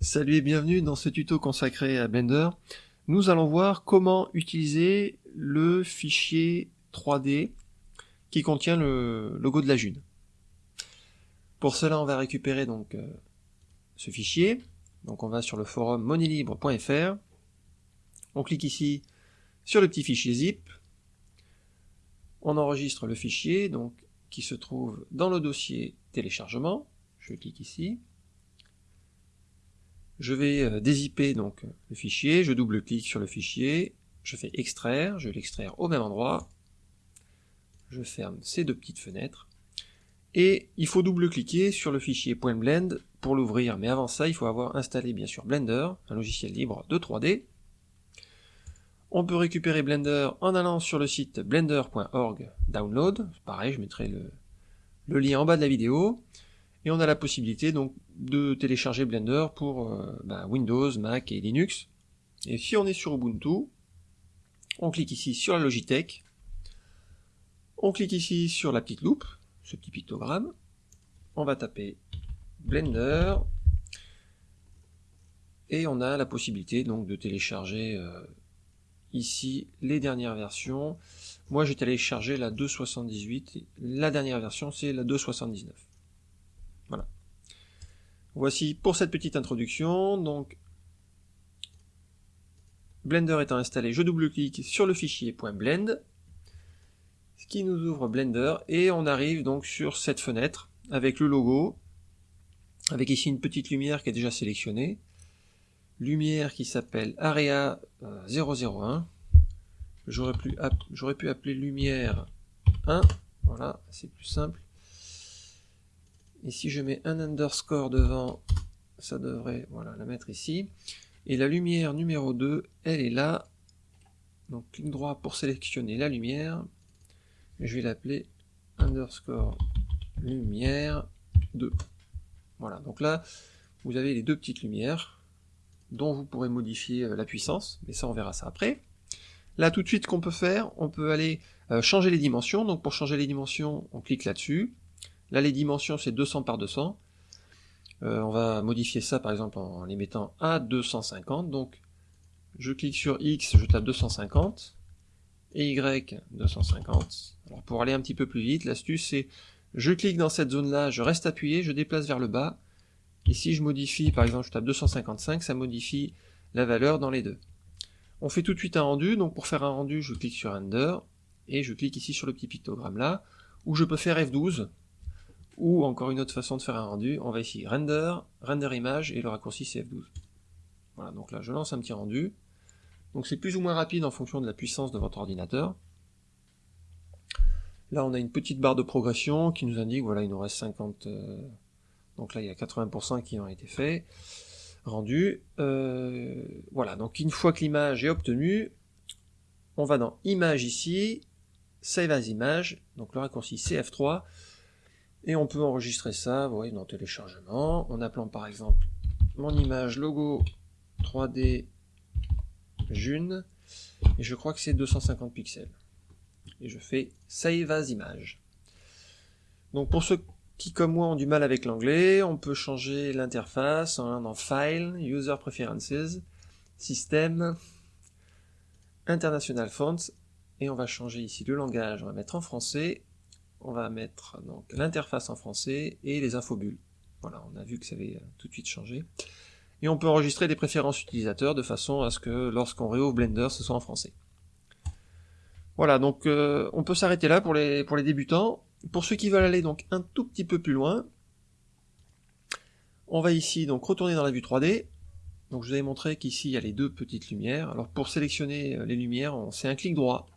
Salut et bienvenue dans ce tuto consacré à Blender. Nous allons voir comment utiliser le fichier 3D qui contient le logo de la June. Pour cela, on va récupérer donc euh, ce fichier. Donc on va sur le forum monelibre.fr. On clique ici sur le petit fichier zip. On enregistre le fichier donc qui se trouve dans le dossier téléchargement. Je clique ici. Je vais euh, dézipper donc le fichier, je double-clique sur le fichier, je fais extraire, je l'extraire au même endroit, je ferme ces deux petites fenêtres, et il faut double-cliquer sur le fichier .blend pour l'ouvrir, mais avant ça il faut avoir installé bien sûr Blender, un logiciel libre de 3D. On peut récupérer Blender en allant sur le site blender.org download, pareil je mettrai le, le lien en bas de la vidéo, et on a la possibilité donc de télécharger Blender pour euh, bah, Windows, Mac et Linux. Et si on est sur Ubuntu, on clique ici sur la Logitech, on clique ici sur la petite loupe, ce petit pictogramme, on va taper Blender, et on a la possibilité donc de télécharger euh, ici les dernières versions. Moi j'ai téléchargé la 2.78, la dernière version c'est la 2.79. Voici pour cette petite introduction, donc Blender étant installé, je double-clique sur le fichier .blend, ce qui nous ouvre Blender, et on arrive donc sur cette fenêtre avec le logo, avec ici une petite lumière qui est déjà sélectionnée, lumière qui s'appelle Area 001, j'aurais pu, pu appeler lumière 1, voilà, c'est plus simple, et si je mets un underscore devant, ça devrait voilà, la mettre ici. Et la lumière numéro 2, elle est là. Donc clic droit pour sélectionner la lumière. Je vais l'appeler underscore lumière 2. Voilà, donc là, vous avez les deux petites lumières dont vous pourrez modifier euh, la puissance, mais ça on verra ça après. Là tout de suite, qu'on peut faire, on peut aller euh, changer les dimensions. Donc pour changer les dimensions, on clique là-dessus. Là, les dimensions, c'est 200 par 200. Euh, on va modifier ça, par exemple, en les mettant à 250. Donc, je clique sur X, je tape 250, et Y, 250. Alors, pour aller un petit peu plus vite, l'astuce, c'est je clique dans cette zone-là, je reste appuyé, je déplace vers le bas, et si je modifie, par exemple, je tape 255, ça modifie la valeur dans les deux. On fait tout de suite un rendu, donc pour faire un rendu, je clique sur Render, et je clique ici sur le petit pictogramme là, où je peux faire F12, ou encore une autre façon de faire un rendu, on va ici render, render image, et le raccourci c'est F12. Voilà, donc là je lance un petit rendu. Donc c'est plus ou moins rapide en fonction de la puissance de votre ordinateur. Là on a une petite barre de progression qui nous indique, voilà il nous reste 50, euh, donc là il y a 80% qui ont été faits, rendus. Euh, voilà, donc une fois que l'image est obtenue, on va dans image ici, save as image, donc le raccourci c'est F3, et on peut enregistrer ça, vous voyez, dans téléchargement, en appelant par exemple mon image logo 3D June, et je crois que c'est 250 pixels. Et je fais Save as Image. Donc pour ceux qui, comme moi, ont du mal avec l'anglais, on peut changer l'interface en allant dans File, User Preferences, System, International Fonts, et on va changer ici le langage, on va mettre en français, on va mettre l'interface en français et les infobules. Voilà, on a vu que ça avait euh, tout de suite changé. Et on peut enregistrer des préférences utilisateurs de façon à ce que lorsqu'on réouvre Blender, ce soit en français. Voilà, donc euh, on peut s'arrêter là pour les, débutants. Pour ceux qui veulent aller donc un tout petit peu plus loin, on va ici donc retourner dans la vue 3D. Donc je vous avais montré qu'ici il y a les deux petites lumières. Alors pour sélectionner euh, les lumières, c'est un clic droit.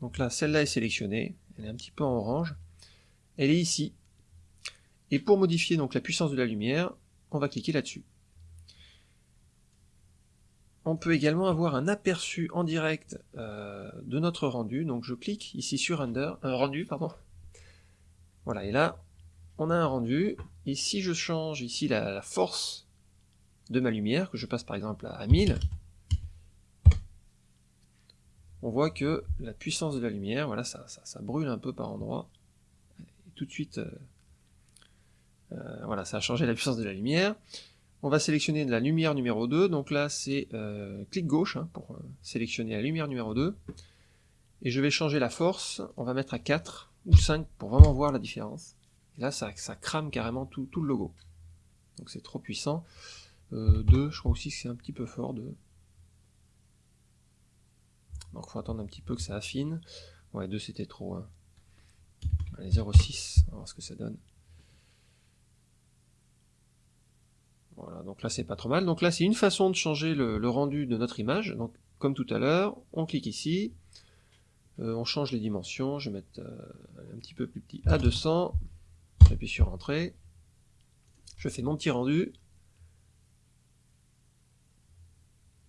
Donc là, celle-là est sélectionnée elle est un petit peu en orange, elle est ici. Et pour modifier donc la puissance de la lumière, on va cliquer là-dessus. On peut également avoir un aperçu en direct euh, de notre rendu, donc je clique ici sur render, un rendu, pardon. Voilà, et là, on a un rendu, et si je change ici la, la force de ma lumière, que je passe par exemple à 1000, on voit que la puissance de la lumière, voilà, ça, ça, brûle un peu par endroits. Tout de suite, euh, euh, voilà, ça a changé la puissance de la lumière. On va sélectionner la lumière numéro 2, donc là c'est euh, clic gauche hein, pour sélectionner la lumière numéro 2. Et je vais changer la force, on va mettre à 4 ou 5 pour vraiment voir la différence. Et là ça, ça crame carrément tout, le logo. Donc c'est trop puissant. 2, euh, je crois aussi que c'est un petit peu fort. 2. Donc il faut attendre un petit peu que ça affine. Ouais, 2 c'était trop. Hein. Allez, 0,6, on va voir ce que ça donne. Voilà, donc là c'est pas trop mal. Donc là c'est une façon de changer le, rendu de notre image. Donc comme tout à l'heure, on clique ici, euh, on change les dimensions, je vais mettre euh, un petit peu plus petit à 200, j'appuie sur Entrée, je fais mon petit rendu.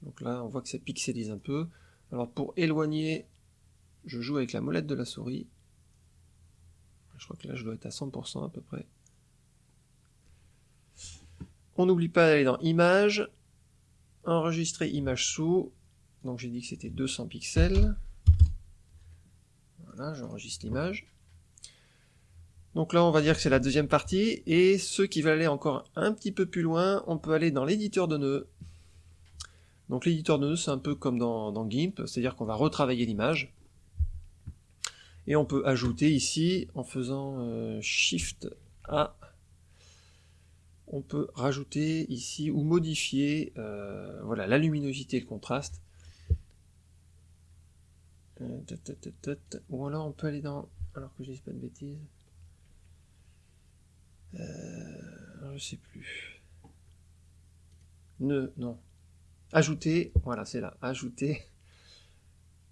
Donc là on voit que ça pixelise un peu. Alors pour éloigner, je joue avec la molette de la souris. Je crois que là je dois être à 100% à peu près. On n'oublie pas d'aller dans Images, enregistrer image sous, donc j'ai dit que c'était 200 pixels. Voilà, j'enregistre l'image. Donc là, on va dire que c'est la deuxième partie, et ceux qui veulent aller encore un petit peu plus loin, on peut aller dans l'éditeur de nœuds. Donc l'éditeur de nœuds, c'est un peu comme dans, GIMP, c'est-à-dire qu'on va retravailler l'image. Et on peut ajouter ici, en faisant euh, Shift A, on peut rajouter ici ou modifier euh, voilà, la luminosité et le contraste. Euh, ou alors on peut aller dans... Alors que je dis pas de bêtises. Euh, je sais plus. Ne, non. Ajouter, voilà, c'est là. Ajouter.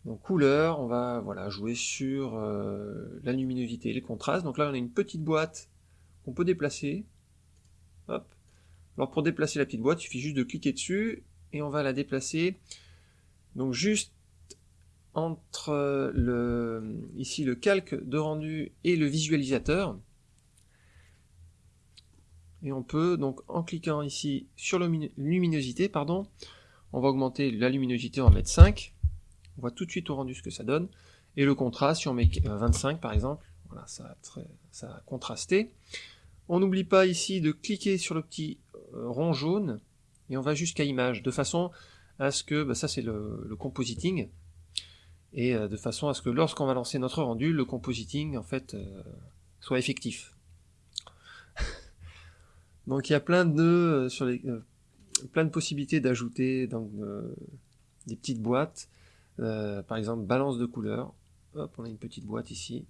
Donc couleur, on va voilà jouer sur euh, la luminosité et le contraste. Donc là on a une petite boîte qu'on peut déplacer. Alors pour déplacer la petite boîte, il suffit juste de cliquer dessus et on va la déplacer. Donc juste entre le, ici le calque de rendu et le visualisateur. Et on peut donc en cliquant ici sur la luminosité, pardon, on va augmenter la luminosité, on va mettre 5. On voit tout de suite au rendu ce que ça donne. Et le contraste, si on met 25 euh, par exemple, voilà, ça ça a contrasté. On n'oublie pas ici de cliquer sur le petit euh, rond jaune et on va jusqu'à image, de façon à ce que, bah, ça c'est le, compositing, et euh, de façon à ce que lorsqu'on va lancer notre rendu, le compositing en fait soit effectif. Donc il y a plein de sur les plein de possibilités d'ajouter des petites boîtes, par exemple balance de couleurs. Hop, on a une petite boîte ici.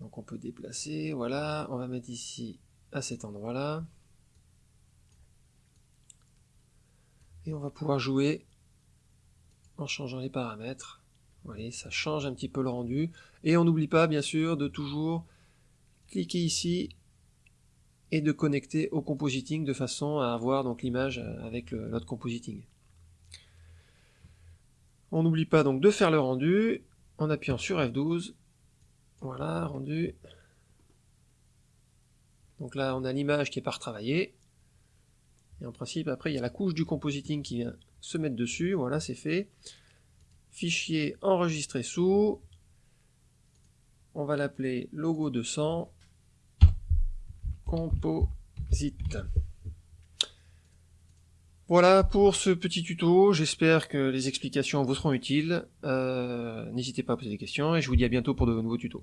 Donc on peut déplacer, voilà, on va mettre ici à cet endroit-là. Et on va pouvoir jouer en changeant les paramètres. Vous voyez, ça change un petit peu le rendu. Et on n'oublie pas, bien sûr, de toujours cliquer ici et de connecter au compositing de façon à avoir donc l'image avec notre compositing. On n'oublie pas donc de faire le rendu en appuyant sur F12 voilà, rendu. Donc là, on a l'image qui est pas retravaillée. Et en principe, après, il y a la couche du compositing qui vient se mettre dessus. Voilà, c'est fait. Fichier enregistré sous. On va l'appeler logo 200 composite. Voilà pour ce petit tuto, j'espère que les explications vous seront utiles. Euh, n'hésitez pas à poser des questions et je vous dis à bientôt pour de nouveaux tutos.